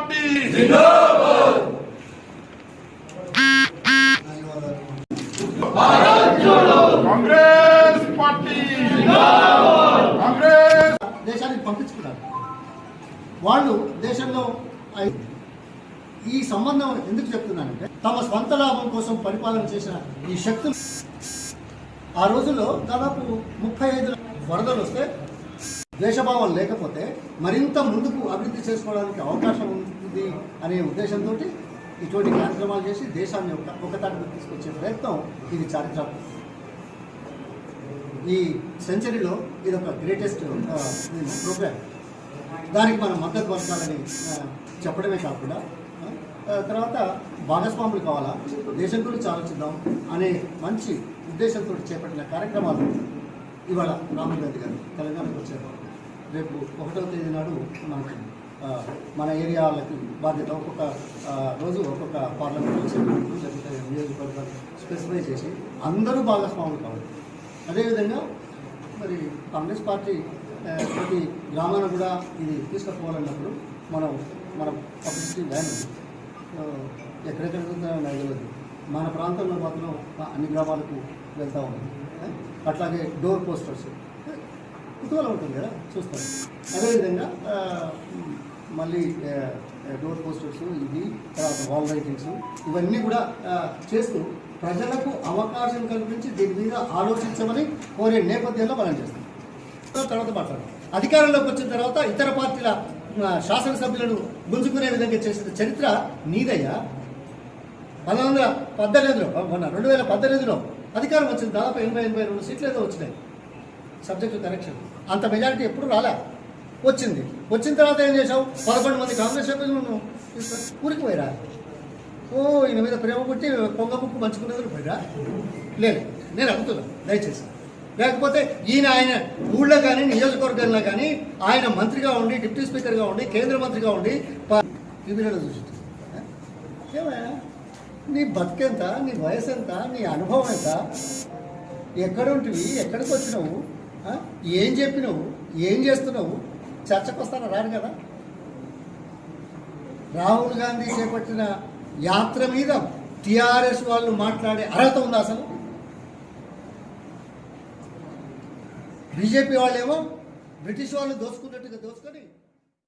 Party. Congress party. Congress. దేశానికి పంపించుకున్నారు. వాళ్ళు దేశంలో ఈ సంబంధం ఎందుకు చెప్తున్నానంటే తమ స్వంత లాభం కోసం పరిపాలన చేసిన ఈ శక్తులు. ఆ రోజుల్లో దాదాపు ముప్పై ఐదు వరదలు వస్తే ద్వేషభావం లేకపోతే మరింత ముందుకు అభివృద్ధి చేసుకోవడానికి అవకాశం ఉంది అనే ఉద్దేశంతో ఇటువంటి కార్యక్రమాలు చేసి దేశాన్ని ఒక ఒకతాటికి తీసుకొచ్చే ప్రయత్నం ఇది చారిత్రాత్మక. ఈ సెంచరీలో ఇది ఒక గ్రేటెస్ట్ ప్రోగ్రామ్. దానికి మనం మద్దతు పరచాలని చెప్పడమే కాకుండా తర్వాత భాగస్వాములు కావాలా? దేశం గురించి ఆలోచిద్దాం అనే మంచి ఉద్దేశంతో చేపట్టిన కార్యక్రమాలు ఇవాళ రాహుల్ గాంధీ గారు తెలంగాణకు వచ్చారు. రేపు ఒకటో తేదీ నాడు మనకు మన ఏరియాలకి బాధ్యత ఒక్కొక్క రోజు ఒక్కొక్క పార్లమెంట్ సభ్యులు లేకపోతే నియోజకవర్గాలు స్పెసిఫై చేసి అందరూ భాగస్వాములు కావాలి. అదేవిధంగా మరి కాంగ్రెస్ పార్టీ ప్రతి గ్రామాన కూడా ఇది తీసుకుపోవాలన్నప్పుడు మనం మన పబ్లిసిటీ ల్యాండ్ ఎక్కడెక్కడ నాకు తెలియదు మన ప్రాంతంలో మాత్రం అన్ని గ్రామాలకు వెళ్తూ ఉంది అట్లాగే డోర్ పోస్టర్స్. కుతూహలం ఉంటుంది కదా చూస్తాం అదేవిధంగా మళ్ళీ డోర్ పోస్టర్స్ ఇది తర్వాత వాల్ రైటింగ్స్ ఇవన్నీ కూడా చేస్తూ ప్రజలకు అవకాశం కల్పించి దీని మీద ఆలోచించమని కోరే నేపథ్యంలో మనం చేస్తాం. తర్వాత మాట్లాడదాం. అధికారంలోకి వచ్చిన తర్వాత ఇతర పార్టీల శాసనసభ్యులను గుంజుకునే విధంగా చేసిన చరిత్ర నీదయ్యా? పంతొమ్మిది వందల పద్దెనిమిదిలో మొన్న రెండు వేల పద్దెనిమిదిలో అధికారం వచ్చింది దాదాపు ఎనభై ఎనభై రెండు సీట్లు ఏదో వచ్చినాయి. సబ్జెక్టు కరెక్షన్ అంత మెజారిటీ ఎప్పుడు రాలే? వచ్చింది. వచ్చిన తర్వాత ఏం చేసావు పదకొండు మంది కాంగ్రెస్ సభ్యులు నువ్వు ఊరికి పోయిరా? ఓ ఈయన మీద ప్రేమ పుట్టి పొంగ ముక్కు మంచుకునేందుకు పోయిరా? లేదు. నేను అడుగుతున్నా దయచేసి. లేకపోతే ఈయన ఆయన ఊళ్ళో కానీ నియోజకవర్గంలో కానీ ఆయన మంత్రిగా ఉండి డిప్యూటీ స్పీకర్గా ఉండి కేంద్ర మంత్రిగా ఉండి ప- చూసి ఏమయ్యా? నీ బతికెంత? నీ వయసు ఎంత నీ అనుభవం ఎంత? ఎక్కడుంటివి? ఎక్కడికి వచ్చినావు ఏం చెప్పినావు? ఏం చేస్తున్నావు? చర్చకు వస్తారా రాడు కదా. రాహుల్ గాంధీ చేపట్టిన యాత్ర మీద టిఆర్ఎస్ వాళ్ళు మాట్లాడే అర్హత ఉందా అసలు? బీజేపీ వాళ్ళేమో బ్రిటిష్ వాళ్ళు దోచుకున్నట్టుగా దోచుకొని